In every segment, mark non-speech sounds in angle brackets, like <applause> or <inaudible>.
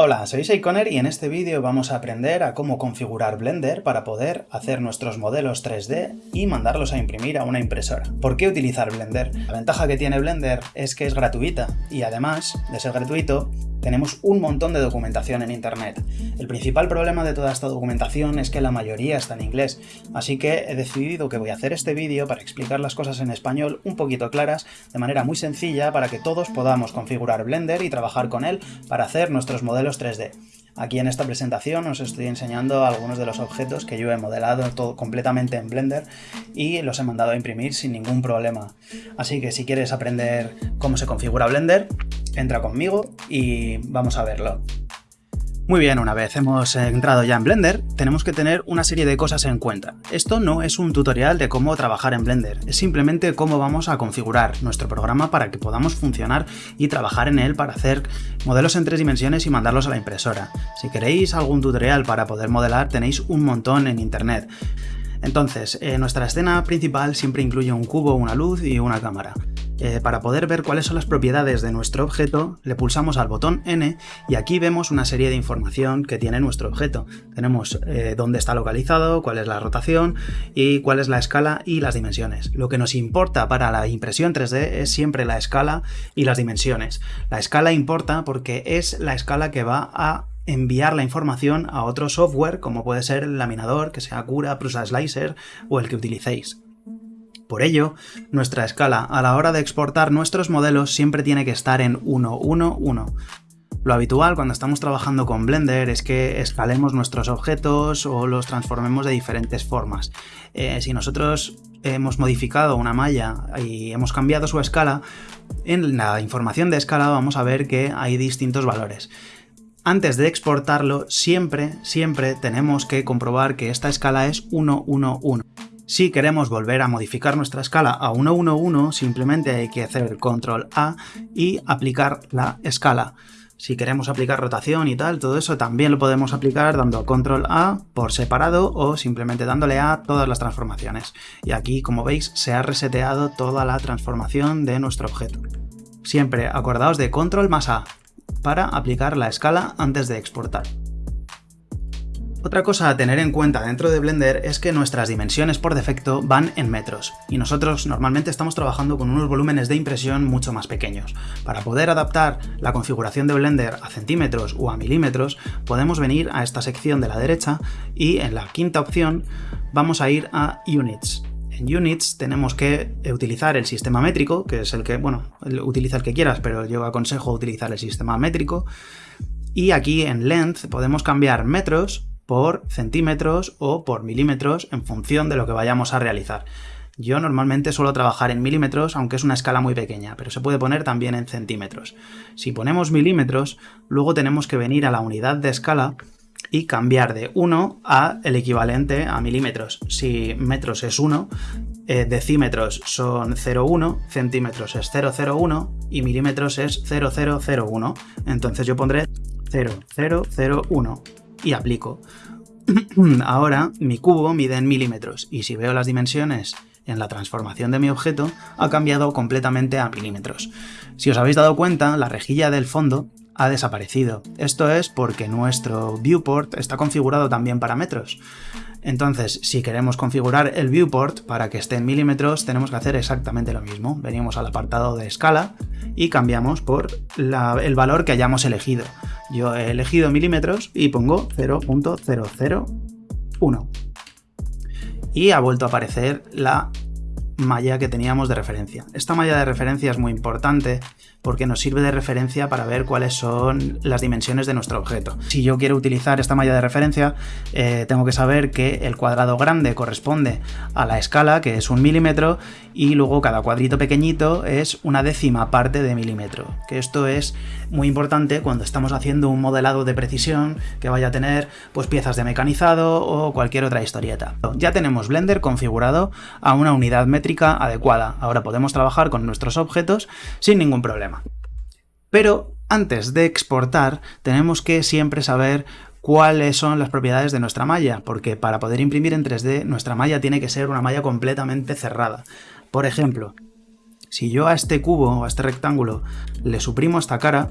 Hola, soy Seikoner y en este vídeo vamos a aprender a cómo configurar Blender para poder hacer nuestros modelos 3D y mandarlos a imprimir a una impresora. ¿Por qué utilizar Blender? La ventaja que tiene Blender es que es gratuita y además de ser gratuito tenemos un montón de documentación en internet. El principal problema de toda esta documentación es que la mayoría está en inglés, así que he decidido que voy a hacer este vídeo para explicar las cosas en español un poquito claras, de manera muy sencilla para que todos podamos configurar Blender y trabajar con él para hacer nuestros modelos 3D. Aquí en esta presentación os estoy enseñando algunos de los objetos que yo he modelado todo completamente en Blender y los he mandado a imprimir sin ningún problema. Así que si quieres aprender cómo se configura Blender, entra conmigo y vamos a verlo. Muy bien, una vez hemos entrado ya en Blender, tenemos que tener una serie de cosas en cuenta. Esto no es un tutorial de cómo trabajar en Blender, es simplemente cómo vamos a configurar nuestro programa para que podamos funcionar y trabajar en él para hacer modelos en tres dimensiones y mandarlos a la impresora. Si queréis algún tutorial para poder modelar, tenéis un montón en internet. Entonces, eh, nuestra escena principal siempre incluye un cubo, una luz y una cámara. Eh, para poder ver cuáles son las propiedades de nuestro objeto, le pulsamos al botón N y aquí vemos una serie de información que tiene nuestro objeto. Tenemos eh, dónde está localizado, cuál es la rotación y cuál es la escala y las dimensiones. Lo que nos importa para la impresión 3D es siempre la escala y las dimensiones. La escala importa porque es la escala que va a enviar la información a otro software como puede ser el laminador, que sea Cura, Prusa Slicer o el que utilicéis. Por ello, nuestra escala a la hora de exportar nuestros modelos siempre tiene que estar en 1, 1, 1. Lo habitual cuando estamos trabajando con Blender es que escalemos nuestros objetos o los transformemos de diferentes formas. Eh, si nosotros hemos modificado una malla y hemos cambiado su escala, en la información de escala vamos a ver que hay distintos valores. Antes de exportarlo, siempre, siempre tenemos que comprobar que esta escala es 1, 1, 1. Si queremos volver a modificar nuestra escala a 111, simplemente hay que hacer control A y aplicar la escala. Si queremos aplicar rotación y tal, todo eso también lo podemos aplicar dando control A por separado o simplemente dándole a todas las transformaciones. Y aquí, como veis, se ha reseteado toda la transformación de nuestro objeto. Siempre acordaos de control más A para aplicar la escala antes de exportar. Otra cosa a tener en cuenta dentro de Blender es que nuestras dimensiones por defecto van en metros, y nosotros normalmente estamos trabajando con unos volúmenes de impresión mucho más pequeños. Para poder adaptar la configuración de Blender a centímetros o a milímetros, podemos venir a esta sección de la derecha y en la quinta opción vamos a ir a Units. En Units tenemos que utilizar el sistema métrico, que es el que, bueno, utiliza el que quieras, pero yo aconsejo utilizar el sistema métrico. Y aquí en Length podemos cambiar metros por centímetros o por milímetros en función de lo que vayamos a realizar. Yo normalmente suelo trabajar en milímetros, aunque es una escala muy pequeña, pero se puede poner también en centímetros. Si ponemos milímetros, luego tenemos que venir a la unidad de escala y cambiar de 1 a el equivalente a milímetros. Si metros es 1, eh, decímetros son 0,1, centímetros es 0,01 y milímetros es 0,001. Entonces yo pondré 0,001 y aplico. <clears throat> Ahora mi cubo mide en milímetros y si veo las dimensiones en la transformación de mi objeto ha cambiado completamente a milímetros. Si os habéis dado cuenta, la rejilla del fondo ha desaparecido. Esto es porque nuestro viewport está configurado también para metros. Entonces, si queremos configurar el viewport para que esté en milímetros, tenemos que hacer exactamente lo mismo. Venimos al apartado de escala y cambiamos por el valor que hayamos elegido. Yo he elegido milímetros y pongo 0.001. Y ha vuelto a aparecer la malla que teníamos de referencia. Esta malla de referencia es muy importante porque nos sirve de referencia para ver cuáles son las dimensiones de nuestro objeto. Si yo quiero utilizar esta malla de referencia, eh, tengo que saber que el cuadrado grande corresponde a la escala, que es un milímetro, y luego cada cuadrito pequeñito es una décima parte de milímetro, que esto es muy importante cuando estamos haciendo un modelado de precisión que vaya a tener pues piezas de mecanizado o cualquier otra historieta. Ya tenemos Blender configurado a una unidad métrica adecuada, ahora podemos trabajar con nuestros objetos sin ningún problema. Pero antes de exportar tenemos que siempre saber cuáles son las propiedades de nuestra malla, porque para poder imprimir en 3D nuestra malla tiene que ser una malla completamente cerrada. Por ejemplo, si yo a este cubo o a este rectángulo le suprimo esta cara,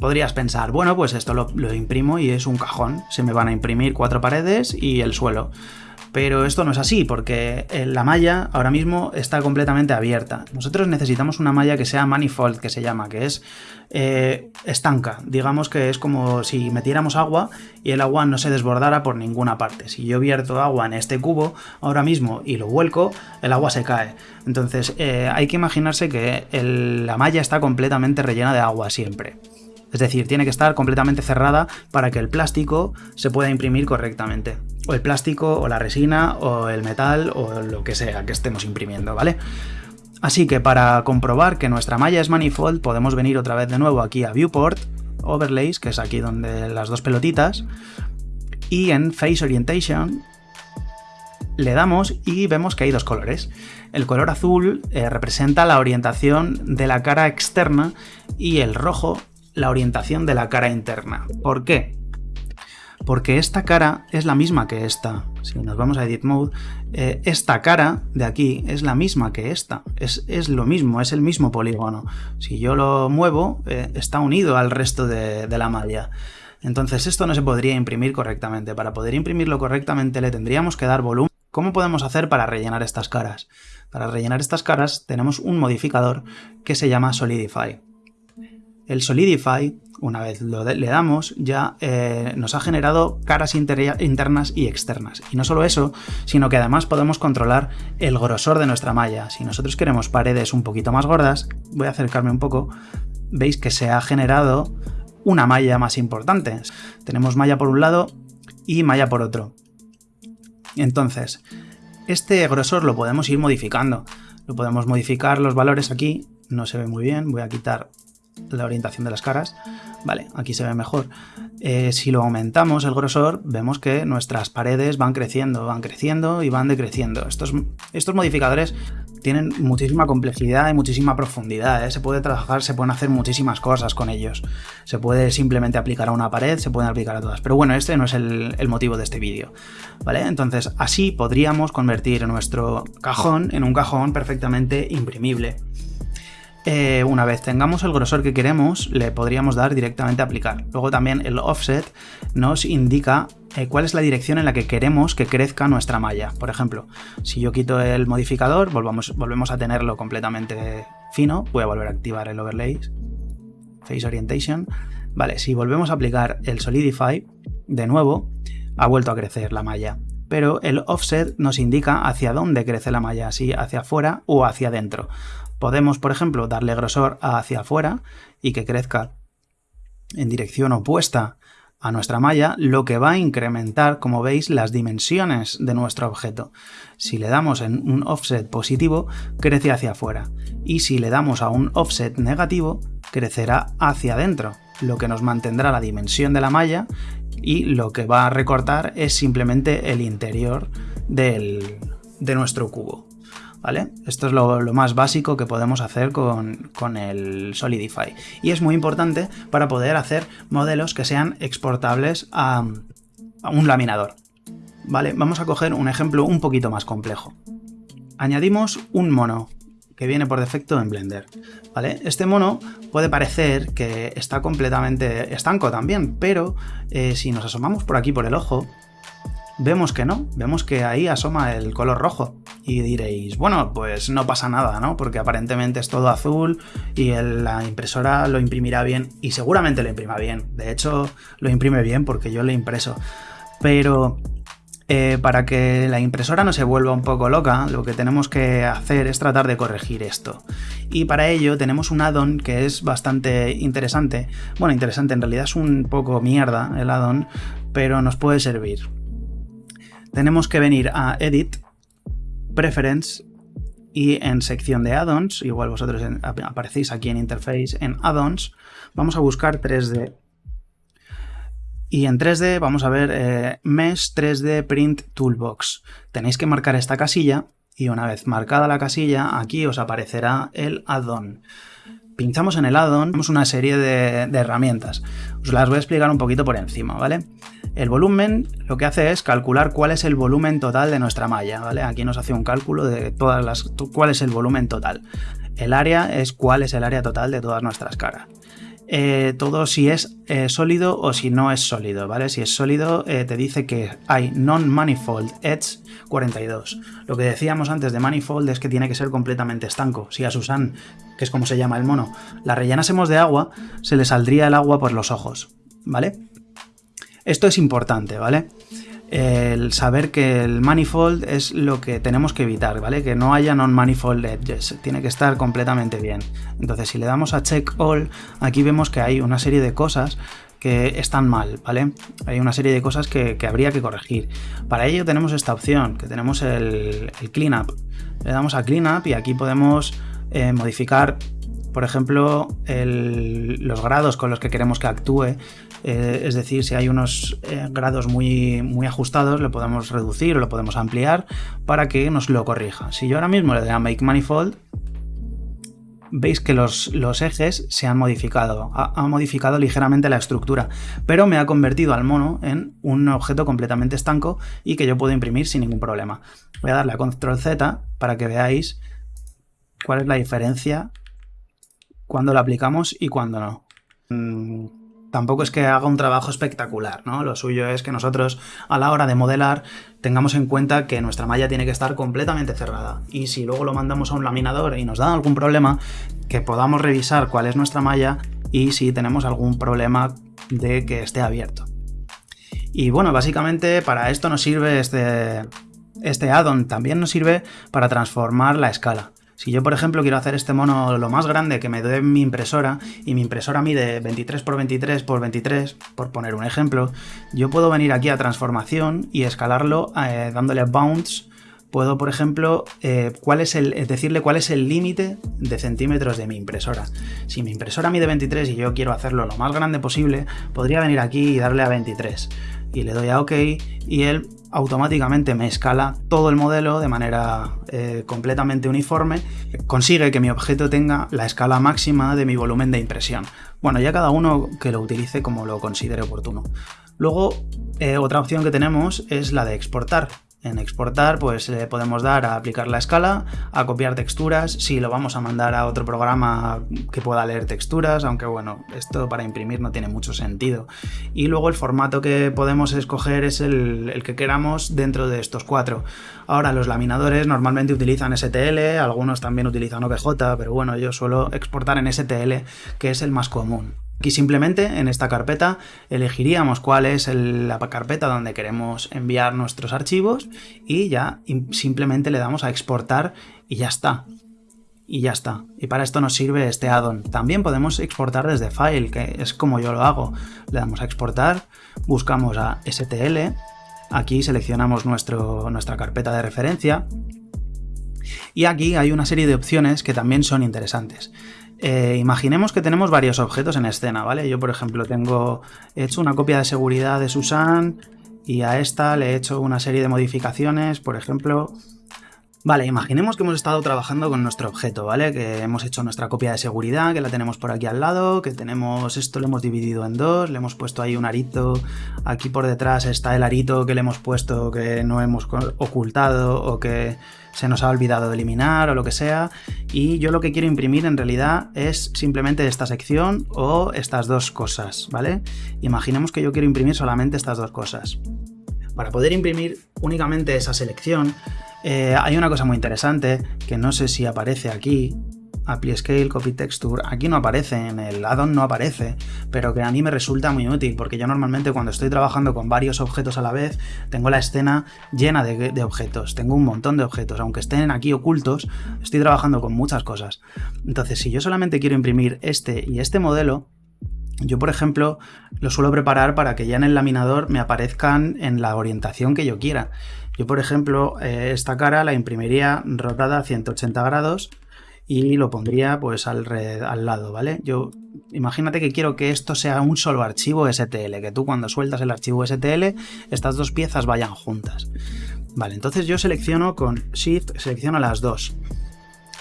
Podrías pensar, bueno, pues esto lo, lo imprimo y es un cajón, se me van a imprimir cuatro paredes y el suelo. Pero esto no es así, porque eh, la malla ahora mismo está completamente abierta. Nosotros necesitamos una malla que sea manifold, que se llama, que es eh, estanca. Digamos que es como si metiéramos agua y el agua no se desbordara por ninguna parte. Si yo vierto agua en este cubo ahora mismo y lo vuelco, el agua se cae. Entonces eh, hay que imaginarse que la malla está completamente rellena de agua siempre. Es decir, tiene que estar completamente cerrada para que el plástico se pueda imprimir correctamente. O el plástico, o la resina, o el metal, o lo que sea que estemos imprimiendo, ¿vale? Así que para comprobar que nuestra malla es manifold, podemos venir otra vez de nuevo aquí a Viewport, Overlays, que es aquí donde las dos pelotitas, y en Face Orientation le damos y vemos que hay dos colores. El color azul eh, representa la orientación de la cara externa y el rojo la orientación de la cara interna. ¿Por qué? Porque esta cara es la misma que esta. Si nos vamos a Edit Mode, eh, esta cara de aquí es la misma que esta. Es, lo mismo, es el mismo polígono. Si yo lo muevo, eh, está unido al resto de la malla. Entonces esto no se podría imprimir correctamente. Para poder imprimirlo correctamente le tendríamos que dar volumen. ¿Cómo podemos hacer para rellenar estas caras? Para rellenar estas caras tenemos un modificador que se llama Solidify. El Solidify, una vez lo le damos, ya eh, nos ha generado caras internas y externas. Y no solo eso, sino que además podemos controlar el grosor de nuestra malla. Si nosotros queremos paredes un poquito más gordas, voy a acercarme un poco, veis que se ha generado una malla más importante. Tenemos malla por un lado y malla por otro. Entonces, este grosor lo podemos ir modificando. Lo podemos modificar los valores aquí, no se ve muy bien, voy a quitar la orientación de las caras. Vale, aquí se ve mejor. Eh, si lo aumentamos el grosor, vemos que nuestras paredes van creciendo, van creciendo y van decreciendo. Estos, estos modificadores tienen muchísima complejidad y muchísima profundidad. ¿eh? Se puede trabajar, se pueden hacer muchísimas cosas con ellos. Se puede simplemente aplicar a una pared, se pueden aplicar a todas. Pero bueno, este no es el, el motivo de este vídeo. ¿Vale? Entonces, así podríamos convertir nuestro cajón en un cajón perfectamente imprimible. Eh, una vez tengamos el grosor que queremos, le podríamos dar directamente a aplicar. Luego también el offset nos indica eh, cuál es la dirección en la que queremos que crezca nuestra malla. Por ejemplo, si yo quito el modificador, volvemos a tenerlo completamente fino, voy a volver a activar el overlay, face orientation. Vale, si volvemos a aplicar el solidify, de nuevo, ha vuelto a crecer la malla pero el offset nos indica hacia dónde crece la malla, si hacia afuera o hacia adentro. Podemos, por ejemplo, darle grosor hacia afuera y que crezca en dirección opuesta a nuestra malla, lo que va a incrementar, como veis, las dimensiones de nuestro objeto. Si le damos en un offset positivo, crece hacia afuera. Y si le damos a un offset negativo, crecerá hacia adentro, lo que nos mantendrá la dimensión de la malla y lo que va a recortar es simplemente el interior de nuestro cubo. ¿Vale? Esto es lo, más básico que podemos hacer con, el Solidify. Y es muy importante para poder hacer modelos que sean exportables a, un laminador. ¿Vale? Vamos a coger un ejemplo un poquito más complejo. Añadimos un mono que viene por defecto en Blender. ¿vale? Este mono puede parecer que está completamente estanco también, pero eh, si nos asomamos por aquí por el ojo, vemos que no, vemos que ahí asoma el color rojo. Y diréis, bueno, pues no pasa nada, ¿no? Porque aparentemente es todo azul y la impresora lo imprimirá bien y seguramente lo imprima bien. De hecho, lo imprime bien porque yo lo he impreso. Pero eh, para que la impresora no se vuelva un poco loca, lo que tenemos que hacer es tratar de corregir esto. Y para ello tenemos un addon que es bastante interesante. Bueno, interesante, en realidad es un poco mierda el addon, pero nos puede servir tenemos que venir a Edit, Preference y en sección de add-ons, igual vosotros aparecéis aquí en Interface, en add-ons, vamos a buscar 3D. Y en 3D vamos a ver eh, Mesh 3D Print Toolbox. Tenéis que marcar esta casilla y una vez marcada la casilla, aquí os aparecerá el add-on pinchamos en el addon, tenemos una serie de, herramientas. Os las voy a explicar un poquito por encima, ¿vale? El volumen lo que hace es calcular cuál es el volumen total de nuestra malla, ¿vale? Aquí nos hace un cálculo de todas las, cuál es el volumen total. El área es cuál es el área total de todas nuestras caras. Eh, todo si es eh, sólido o si no es sólido, ¿vale? Si es sólido te dice que hay non-manifold edge 42. Lo que decíamos antes de manifold es que tiene que ser completamente estanco. Si a Susan, que es como se llama el mono, la rellenásemos de agua, se le saldría el agua por los ojos, ¿vale? Esto es importante, ¿vale? El saber que el manifold es lo que tenemos que evitar, ¿vale? Que no haya non-manifold edges, tiene que estar completamente bien. Entonces, si le damos a check all, aquí vemos que hay una serie de cosas que están mal, ¿vale? Hay una serie de cosas que, habría que corregir. Para ello tenemos esta opción, que tenemos el, cleanup. Le damos a cleanup y aquí podemos eh, modificar por ejemplo, los grados con los que queremos que actúe, eh, es decir, si hay unos eh, grados muy, muy ajustados, lo podemos reducir o lo podemos ampliar para que nos lo corrija. Si yo ahora mismo le doy a Make Manifold, veis que los, los ejes se han modificado, ha, modificado ligeramente la estructura, pero me ha convertido al mono en un objeto completamente estanco y que yo puedo imprimir sin ningún problema. Voy a darle a Control Z para que veáis cuál es la diferencia cuando lo aplicamos y cuando no. Mm, tampoco es que haga un trabajo espectacular, ¿no? Lo suyo es que nosotros a la hora de modelar tengamos en cuenta que nuestra malla tiene que estar completamente cerrada. Y si luego lo mandamos a un laminador y nos da algún problema, que podamos revisar cuál es nuestra malla y si tenemos algún problema de que esté abierto. Y bueno, básicamente para esto nos sirve este, este add-on. También nos sirve para transformar la escala. Si yo, por ejemplo, quiero hacer este mono lo más grande que me dé mi impresora, y mi impresora mide 23 x 23 x 23, por poner un ejemplo, yo puedo venir aquí a transformación y escalarlo eh, dándole bounds puedo, por ejemplo, eh, cuál es el, decirle cuál es el límite de centímetros de mi impresora. Si mi impresora mide 23 y yo quiero hacerlo lo más grande posible, podría venir aquí y darle a 23. Y le doy a OK y él automáticamente me escala todo el modelo de manera eh, completamente uniforme, consigue que mi objeto tenga la escala máxima de mi volumen de impresión. Bueno, ya cada uno que lo utilice como lo considere oportuno. Luego, eh, otra opción que tenemos es la de exportar. En exportar pues le podemos dar a aplicar la escala, a copiar texturas, si lo vamos a mandar a otro programa que pueda leer texturas, aunque bueno, esto para imprimir no tiene mucho sentido. Y luego el formato que podemos escoger es el, el que queramos dentro de estos cuatro. Ahora los laminadores normalmente utilizan STL, algunos también utilizan OBJ, pero bueno, yo suelo exportar en STL, que es el más común. Aquí simplemente en esta carpeta elegiríamos cuál es la carpeta donde queremos enviar nuestros archivos y ya simplemente le damos a exportar y ya está. Y ya está. Y para esto nos sirve este addon. También podemos exportar desde File, que es como yo lo hago. Le damos a exportar, buscamos a STL, aquí seleccionamos nuestro, nuestra carpeta de referencia y aquí hay una serie de opciones que también son interesantes. Eh, imaginemos que tenemos varios objetos en escena, ¿vale? Yo, por ejemplo, tengo hecho una copia de seguridad de Susan y a esta le he hecho una serie de modificaciones, por ejemplo... Vale, imaginemos que hemos estado trabajando con nuestro objeto, ¿vale? Que hemos hecho nuestra copia de seguridad, que la tenemos por aquí al lado, que tenemos esto, lo hemos dividido en dos, le hemos puesto ahí un arito, aquí por detrás está el arito que le hemos puesto que no hemos ocultado o que se nos ha olvidado de eliminar o lo que sea, y yo lo que quiero imprimir en realidad es simplemente esta sección o estas dos cosas, ¿vale? Imaginemos que yo quiero imprimir solamente estas dos cosas. Para poder imprimir únicamente esa selección, eh, hay una cosa muy interesante que no sé si aparece aquí, Apply Scale, Copy Texture, aquí no aparece, en el addon no aparece, pero que a mí me resulta muy útil, porque yo normalmente cuando estoy trabajando con varios objetos a la vez, tengo la escena llena de, de objetos, tengo un montón de objetos, aunque estén aquí ocultos, estoy trabajando con muchas cosas. Entonces, si yo solamente quiero imprimir este y este modelo, yo, por ejemplo, lo suelo preparar para que ya en el laminador me aparezcan en la orientación que yo quiera. Yo, por ejemplo, eh, esta cara la imprimiría rotada a 180 grados y lo pondría pues al, al lado, ¿vale? Yo imagínate que quiero que esto sea un solo archivo STL, que tú cuando sueltas el archivo STL, estas dos piezas vayan juntas. Vale, entonces yo selecciono con Shift, selecciono las dos.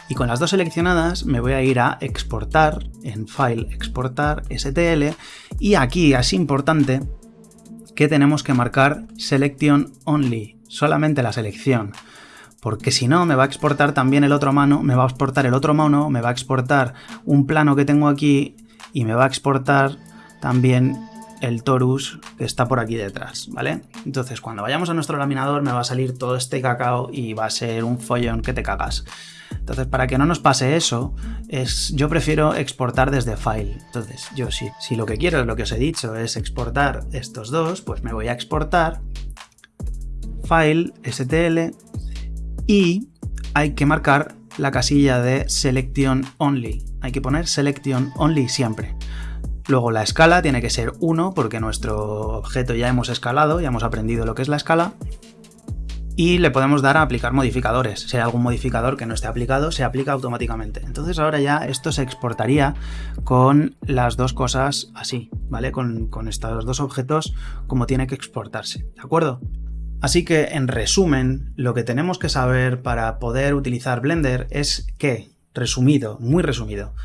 Y con las dos seleccionadas me voy a ir a exportar, en File, exportar STL, y aquí es importante que tenemos que marcar Selection Only, solamente la selección. Porque si no me va a exportar también el otro mano, me va a exportar el otro mono, me va a exportar un plano que tengo aquí y me va a exportar también el torus que está por aquí detrás, ¿vale? Entonces cuando vayamos a nuestro laminador me va a salir todo este cacao y va a ser un follón que te cagas. Entonces, para que no nos pase eso, es, yo prefiero exportar desde File. Entonces, yo sí, si lo que quiero, lo que os he dicho, es exportar estos dos, pues me voy a exportar, File, STL, y hay que marcar la casilla de Selection Only. Hay que poner Selection Only siempre. Luego la escala tiene que ser 1 porque nuestro objeto ya hemos escalado, ya hemos aprendido lo que es la escala y le podemos dar a aplicar modificadores. Si hay algún modificador que no esté aplicado, se aplica automáticamente. Entonces ahora ya esto se exportaría con las dos cosas así, ¿vale? Con, con estos dos objetos como tiene que exportarse, ¿de acuerdo? Así que, en resumen, lo que tenemos que saber para poder utilizar Blender es que, resumido, muy resumido,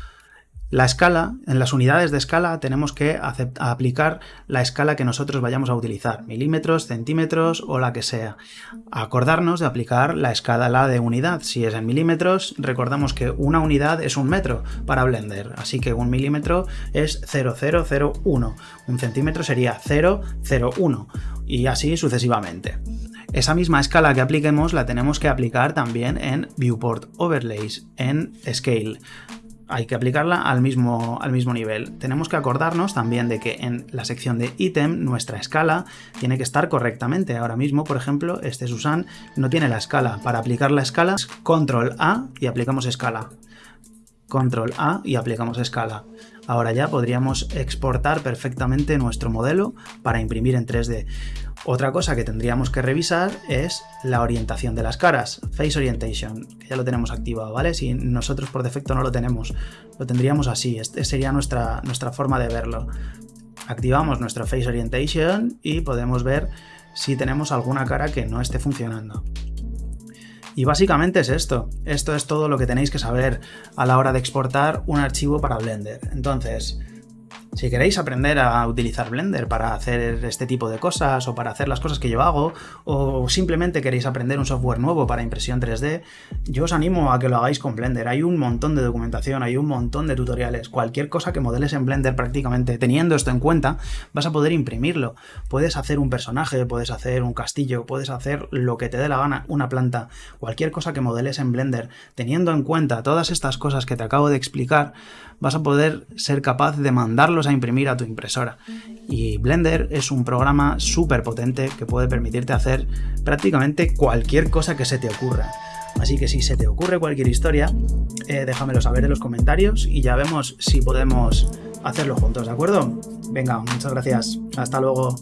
la escala, en las unidades de escala tenemos que aplicar la escala que nosotros vayamos a utilizar, milímetros, centímetros o la que sea. Acordarnos de aplicar la escala de unidad. Si es en milímetros, recordamos que una unidad es un metro para Blender, así que un milímetro es 0001, un centímetro sería 001 y así sucesivamente. Esa misma escala que apliquemos la tenemos que aplicar también en Viewport Overlays, en Scale hay que aplicarla al mismo, al mismo nivel. Tenemos que acordarnos también de que en la sección de ítem nuestra escala tiene que estar correctamente. Ahora mismo, por ejemplo, este Susan no tiene la escala. Para aplicar la escala, control A y aplicamos escala. Control A y aplicamos escala. Ahora ya podríamos exportar perfectamente nuestro modelo para imprimir en 3D. Otra cosa que tendríamos que revisar es la orientación de las caras, Face Orientation, que ya lo tenemos activado, ¿vale? Si nosotros por defecto no lo tenemos, lo tendríamos así, esta sería nuestra, nuestra forma de verlo. Activamos nuestro Face Orientation y podemos ver si tenemos alguna cara que no esté funcionando. Y básicamente es esto. Esto es todo lo que tenéis que saber a la hora de exportar un archivo para Blender. Entonces, si queréis aprender a utilizar Blender para hacer este tipo de cosas o para hacer las cosas que yo hago o simplemente queréis aprender un software nuevo para impresión 3D, yo os animo a que lo hagáis con Blender. Hay un montón de documentación, hay un montón de tutoriales. Cualquier cosa que modeles en Blender prácticamente teniendo esto en cuenta, vas a poder imprimirlo. Puedes hacer un personaje, puedes hacer un castillo, puedes hacer lo que te dé la gana, una planta. Cualquier cosa que modeles en Blender, teniendo en cuenta todas estas cosas que te acabo de explicar, vas a poder ser capaz de mandarlos a imprimir a tu impresora. Y Blender es un programa súper potente que puede permitirte hacer prácticamente cualquier cosa que se te ocurra. Así que si se te ocurre cualquier historia, eh, déjamelo saber en los comentarios y ya vemos si podemos hacerlo juntos, ¿de acuerdo? Venga, muchas gracias. Hasta luego.